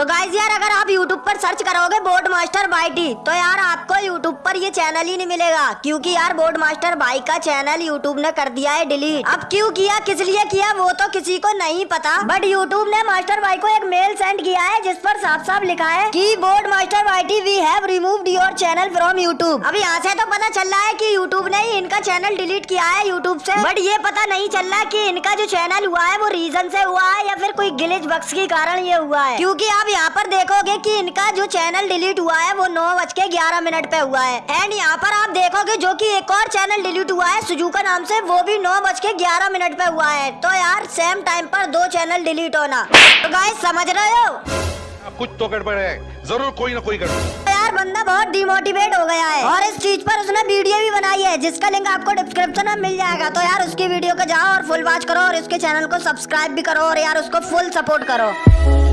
तो गाइज़ यार, अगर आप YouTube पर सर्च करोगे बोर्ड मास्टर बाईटी तो यार आपको YouTube पर ये चैनल ही नहीं मिलेगा, क्योंकि यार बोर्ड मास्टर बाई का चैनल YouTube ने कर दिया है डिलीट अब क्यों किया, किस लिए किया, वो तो किसी को नहीं पता। बट YouTube ने मास्टर बाई को एक मेल सेंड किया है, जिस पर साफ़ साफ़ लिखा है कि board master बाईटी we have removed your channel from YouTube अब यहाँ से तो पता चल रहा है की यूट्यूब ने इनका चैनल डिलीट किया है यूट्यूब से बट ये पता नहीं चल रहा कि इनका जो चैनल हुआ है, वो रीजन से हुआ है या फिर कोई गिलेज बक्स के कारण ये हुआ है? क्योंकि आप यहाँ पर देखोगे कि इनका जो चैनल डिलीट हुआ है, वो नौ बज के ग्यारह मिनट पे हुआ है। एंड यहाँ पर आप देखोगे जो कि एक और चैनल डिलीट हुआ है सुजुका नाम से, वो भी नौ बज के ग्यारह मिनट पे हुआ है। तो यार सेम टाइम पर दो चैनल डिलीट होना। तो गाइस समझ रहे हो? कुछ तो गड़बड़ है। ज़रूर कोई ना कोई गड़बड़। यार बंदा बहुत डिमोटिवेट हो गया है। और इस चीज़ पर उसने वीडियो भी बनाई है, जिसका लिंक आपको डिस्क्रिप्शन में मिल जाएगा। तो यार उसकी वीडियो को जाओ और फुल वॉच करो और उसके चैनल को सब्सक्राइब भी करो और यार उसको फुल सपोर्ट करो।